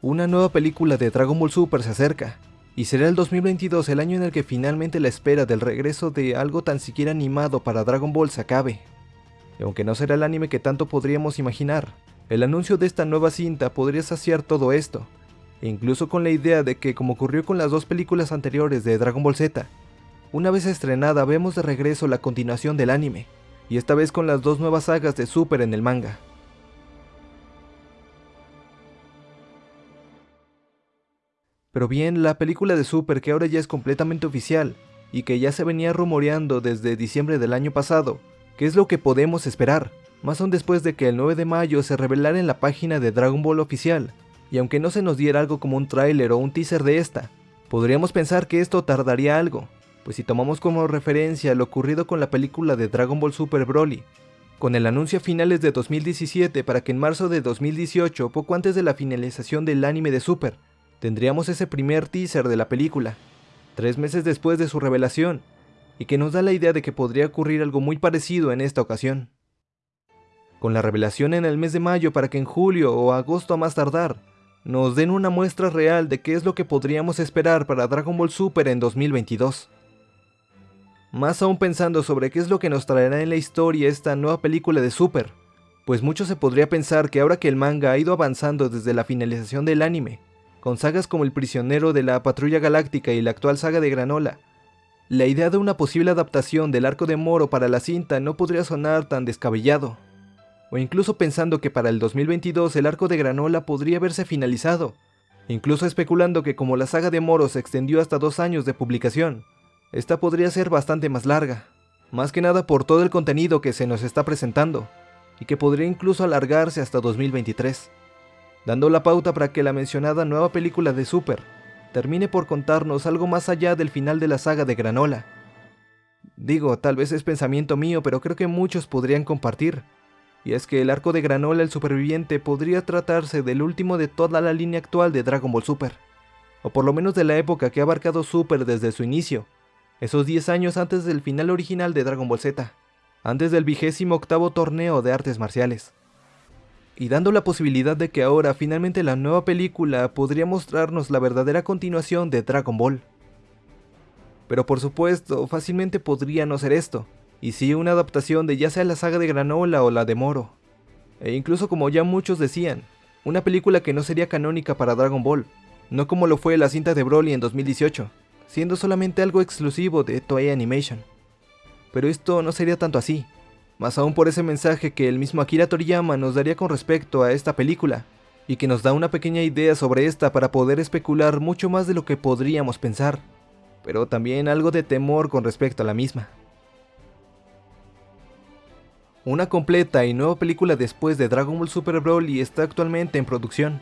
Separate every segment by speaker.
Speaker 1: Una nueva película de Dragon Ball Super se acerca, y será el 2022 el año en el que finalmente la espera del regreso de algo tan siquiera animado para Dragon Ball se acabe. Aunque no será el anime que tanto podríamos imaginar, el anuncio de esta nueva cinta podría saciar todo esto, e incluso con la idea de que como ocurrió con las dos películas anteriores de Dragon Ball Z, una vez estrenada vemos de regreso la continuación del anime, y esta vez con las dos nuevas sagas de Super en el manga. Pero bien, la película de Super que ahora ya es completamente oficial, y que ya se venía rumoreando desde diciembre del año pasado, ¿qué es lo que podemos esperar? Más aún después de que el 9 de mayo se revelara en la página de Dragon Ball oficial, y aunque no se nos diera algo como un tráiler o un teaser de esta, podríamos pensar que esto tardaría algo, pues si tomamos como referencia lo ocurrido con la película de Dragon Ball Super Broly, con el anuncio a finales de 2017 para que en marzo de 2018, poco antes de la finalización del anime de Super, tendríamos ese primer teaser de la película, tres meses después de su revelación, y que nos da la idea de que podría ocurrir algo muy parecido en esta ocasión. Con la revelación en el mes de mayo para que en julio o agosto a más tardar, nos den una muestra real de qué es lo que podríamos esperar para Dragon Ball Super en 2022. Más aún pensando sobre qué es lo que nos traerá en la historia esta nueva película de Super, pues mucho se podría pensar que ahora que el manga ha ido avanzando desde la finalización del anime, con sagas como El prisionero de la Patrulla Galáctica y la actual saga de Granola, la idea de una posible adaptación del arco de Moro para la cinta no podría sonar tan descabellado. O incluso pensando que para el 2022 el arco de Granola podría verse finalizado, incluso especulando que como la saga de Moro se extendió hasta dos años de publicación, esta podría ser bastante más larga, más que nada por todo el contenido que se nos está presentando, y que podría incluso alargarse hasta 2023, dando la pauta para que la mencionada nueva película de Super termine por contarnos algo más allá del final de la saga de Granola. Digo, tal vez es pensamiento mío, pero creo que muchos podrían compartir, y es que el arco de Granola el superviviente podría tratarse del último de toda la línea actual de Dragon Ball Super, o por lo menos de la época que ha abarcado Super desde su inicio, esos 10 años antes del final original de Dragon Ball Z, antes del vigésimo octavo torneo de artes marciales. Y dando la posibilidad de que ahora finalmente la nueva película podría mostrarnos la verdadera continuación de Dragon Ball. Pero por supuesto, fácilmente podría no ser esto, y sí una adaptación de ya sea la saga de Granola o la de Moro. E incluso como ya muchos decían, una película que no sería canónica para Dragon Ball, no como lo fue la cinta de Broly en 2018, siendo solamente algo exclusivo de Toei Animation. Pero esto no sería tanto así, más aún por ese mensaje que el mismo Akira Toriyama nos daría con respecto a esta película, y que nos da una pequeña idea sobre esta para poder especular mucho más de lo que podríamos pensar, pero también algo de temor con respecto a la misma. Una completa y nueva película después de Dragon Ball Super Broly está actualmente en producción,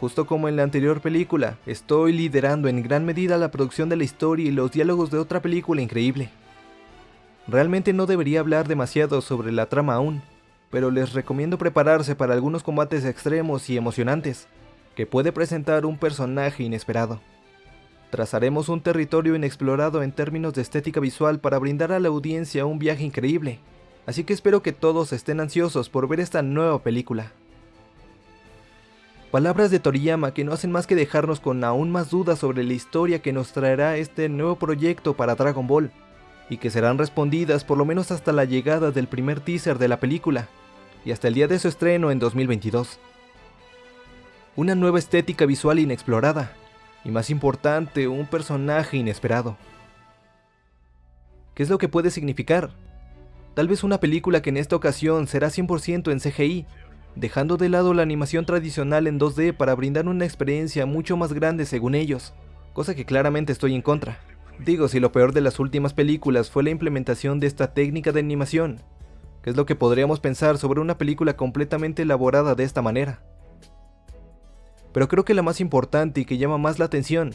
Speaker 1: Justo como en la anterior película, estoy liderando en gran medida la producción de la historia y los diálogos de otra película increíble. Realmente no debería hablar demasiado sobre la trama aún, pero les recomiendo prepararse para algunos combates extremos y emocionantes, que puede presentar un personaje inesperado. Trazaremos un territorio inexplorado en términos de estética visual para brindar a la audiencia un viaje increíble, así que espero que todos estén ansiosos por ver esta nueva película. Palabras de Toriyama que no hacen más que dejarnos con aún más dudas sobre la historia que nos traerá este nuevo proyecto para Dragon Ball, y que serán respondidas por lo menos hasta la llegada del primer teaser de la película, y hasta el día de su estreno en 2022. Una nueva estética visual inexplorada, y más importante, un personaje inesperado. ¿Qué es lo que puede significar? Tal vez una película que en esta ocasión será 100% en CGI, dejando de lado la animación tradicional en 2D para brindar una experiencia mucho más grande según ellos, cosa que claramente estoy en contra. Digo, si lo peor de las últimas películas fue la implementación de esta técnica de animación, ¿qué es lo que podríamos pensar sobre una película completamente elaborada de esta manera? Pero creo que la más importante y que llama más la atención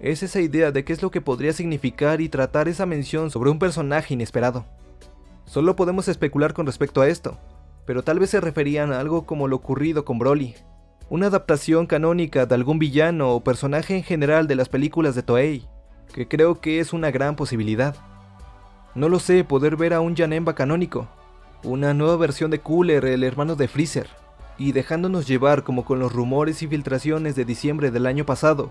Speaker 1: es esa idea de qué es lo que podría significar y tratar esa mención sobre un personaje inesperado. Solo podemos especular con respecto a esto, pero tal vez se referían a algo como lo ocurrido con Broly, una adaptación canónica de algún villano o personaje en general de las películas de Toei, que creo que es una gran posibilidad. No lo sé, poder ver a un Janemba canónico, una nueva versión de Cooler, el hermano de Freezer, y dejándonos llevar como con los rumores y filtraciones de diciembre del año pasado,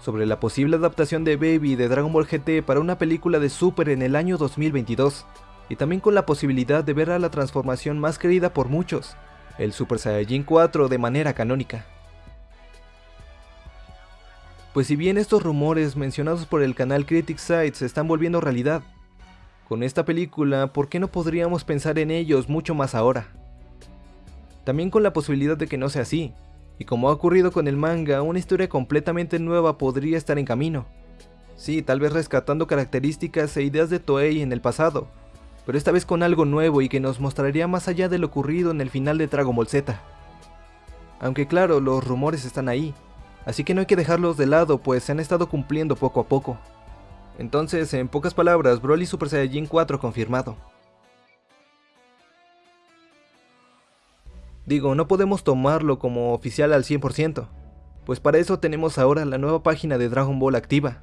Speaker 1: sobre la posible adaptación de Baby de Dragon Ball GT para una película de Super en el año 2022, y también con la posibilidad de ver a la transformación más querida por muchos, el Super Saiyajin 4 de manera canónica. Pues si bien estos rumores mencionados por el canal Critic Site se están volviendo realidad, con esta película, ¿por qué no podríamos pensar en ellos mucho más ahora? También con la posibilidad de que no sea así, y como ha ocurrido con el manga, una historia completamente nueva podría estar en camino. Sí, tal vez rescatando características e ideas de Toei en el pasado, pero esta vez con algo nuevo y que nos mostraría más allá de lo ocurrido en el final de Dragon Ball Z. Aunque claro, los rumores están ahí, así que no hay que dejarlos de lado pues se han estado cumpliendo poco a poco. Entonces, en pocas palabras, Broly Super Saiyajin 4 confirmado. Digo, no podemos tomarlo como oficial al 100%, pues para eso tenemos ahora la nueva página de Dragon Ball activa,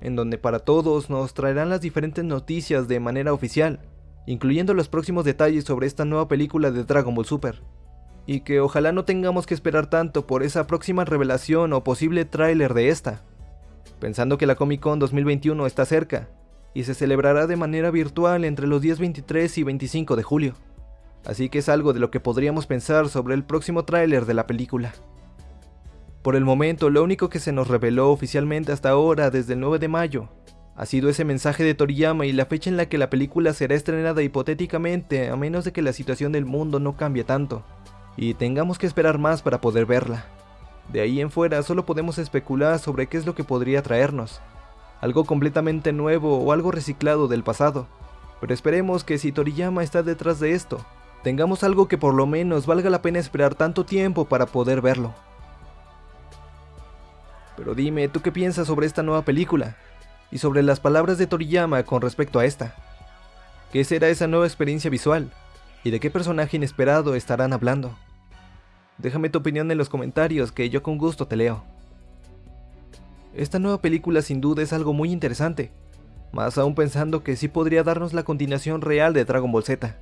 Speaker 1: en donde para todos nos traerán las diferentes noticias de manera oficial, incluyendo los próximos detalles sobre esta nueva película de Dragon Ball Super y que ojalá no tengamos que esperar tanto por esa próxima revelación o posible tráiler de esta, pensando que la Comic Con 2021 está cerca y se celebrará de manera virtual entre los días 23 y 25 de julio, así que es algo de lo que podríamos pensar sobre el próximo tráiler de la película. Por el momento, lo único que se nos reveló oficialmente hasta ahora, desde el 9 de mayo, ha sido ese mensaje de Toriyama y la fecha en la que la película será estrenada hipotéticamente, a menos de que la situación del mundo no cambie tanto y tengamos que esperar más para poder verla. De ahí en fuera solo podemos especular sobre qué es lo que podría traernos, algo completamente nuevo o algo reciclado del pasado, pero esperemos que si Toriyama está detrás de esto, tengamos algo que por lo menos valga la pena esperar tanto tiempo para poder verlo. Pero dime, ¿tú qué piensas sobre esta nueva película? Y sobre las palabras de Toriyama con respecto a esta. ¿Qué será esa nueva experiencia visual? ¿Y de qué personaje inesperado estarán hablando? Déjame tu opinión en los comentarios que yo con gusto te leo. Esta nueva película sin duda es algo muy interesante, más aún pensando que sí podría darnos la continuación real de Dragon Ball Z.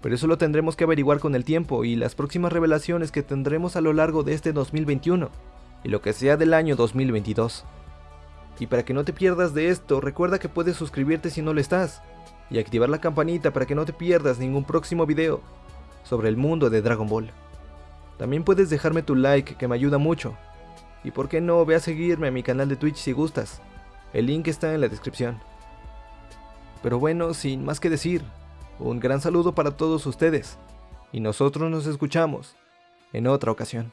Speaker 1: Pero eso lo tendremos que averiguar con el tiempo y las próximas revelaciones que tendremos a lo largo de este 2021 y lo que sea del año 2022. Y para que no te pierdas de esto, recuerda que puedes suscribirte si no lo estás y activar la campanita para que no te pierdas ningún próximo video sobre el mundo de Dragon Ball. También puedes dejarme tu like que me ayuda mucho. Y por qué no, ve a seguirme a mi canal de Twitch si gustas. El link está en la descripción. Pero bueno, sin más que decir, un gran saludo para todos ustedes. Y nosotros nos escuchamos en otra ocasión.